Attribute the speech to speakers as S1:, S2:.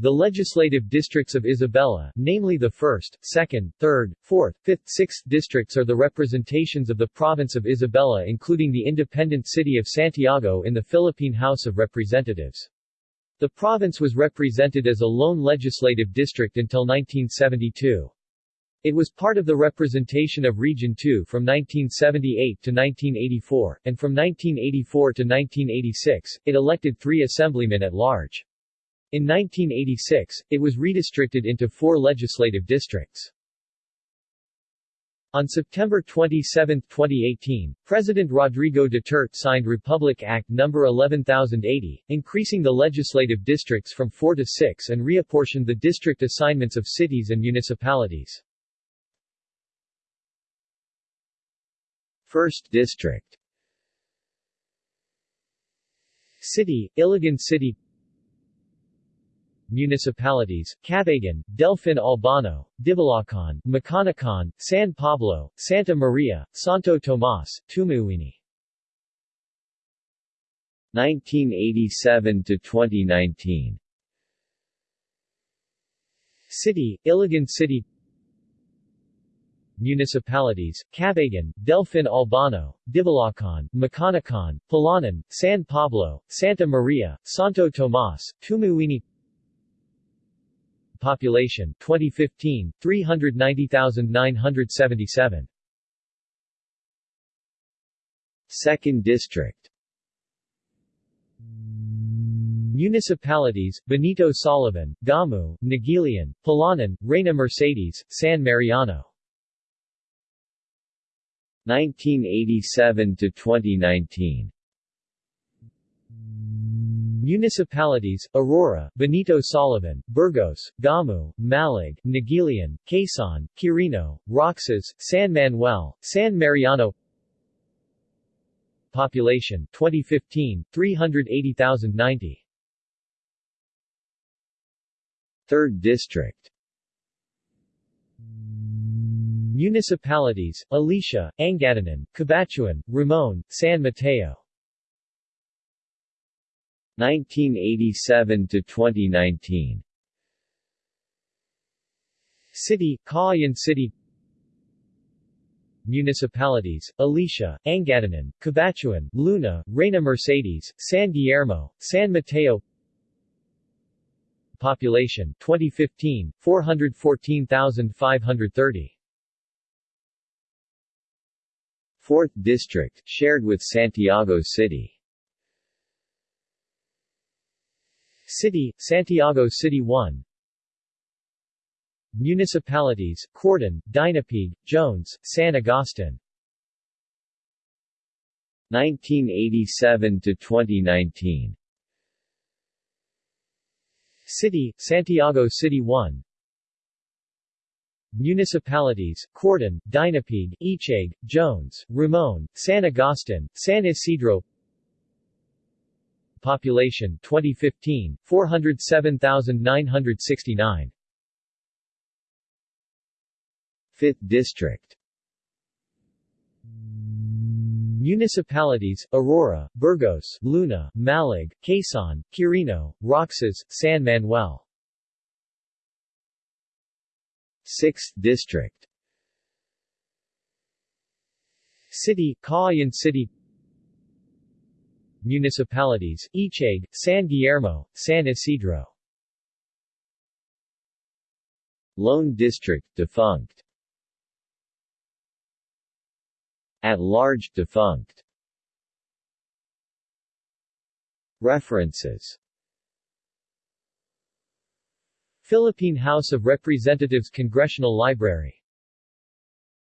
S1: The legislative districts of Isabela, namely the 1st, 2nd, 3rd, 4th, 5th, 6th districts are the representations of the province of Isabela including the independent city of Santiago in the Philippine House of Representatives. The province was represented as a lone legislative district until 1972. It was part of the representation of Region 2 from 1978 to 1984, and from 1984 to 1986, it elected three assemblymen at large. In 1986, it was redistricted into four legislative districts. On September 27, 2018, President Rodrigo Duterte signed Republic Act No. 11080, increasing the legislative districts from four to six and reapportioned the district assignments of cities and municipalities. First District City, Ilagan City municipalities, Cabagan, Delfin Albano, Divilacan, Maconacon, San Pablo, Santa Maria, Santo Tomas, Tumauini. 1987 to 2019 City, Ilagan City. Municipalities, Cabagan, Delfin Albano, Divilacan, Maconacon, Palanan, San Pablo, Santa Maria, Santo Tomas, Tumauini Population 2015 390,977 Second District. Municipalities, Benito Soliven, Gamu, Naguilian, Palanan, Reina Mercedes, San Mariano. 1987 to 2019 Municipalities, Aurora, Benito Soliven, Burgos, Gamu, Mallig, Naguilian, Quezon, Quirino, Roxas, San Manuel, San Mariano. Population 2015, 380,090 Third District. Municipalities, Alicia, Angadanan, Cabatuan, Ramon, San Mateo 1987 to 2019 City, Cauayan City. Municipalities, Alicia, Angadanan, Cabatuan, Luna, Reina Mercedes, San Guillermo, San Mateo. Population 2015, 414,530 4th District, shared with Santiago City City, Santiago City 1 Municipalities, Cordon, Dinapigue, Jones, San Agustin. 1987 to 2019 City, Santiago City 1 Municipalities, Cordon, Dinapigue, Echague, Jones, Ramon, San Agustin, San Isidro Population 2015, 407,969 5th District. Municipalities, Aurora, Burgos, Luna, Mallig, Quezon, Quirino, Roxas, San Manuel. 6th District. City, Cauayan City Municipalities, Echague, San Guillermo, San Isidro. Lone District, defunct. At large, defunct. References. Philippine House of Representatives Congressional Library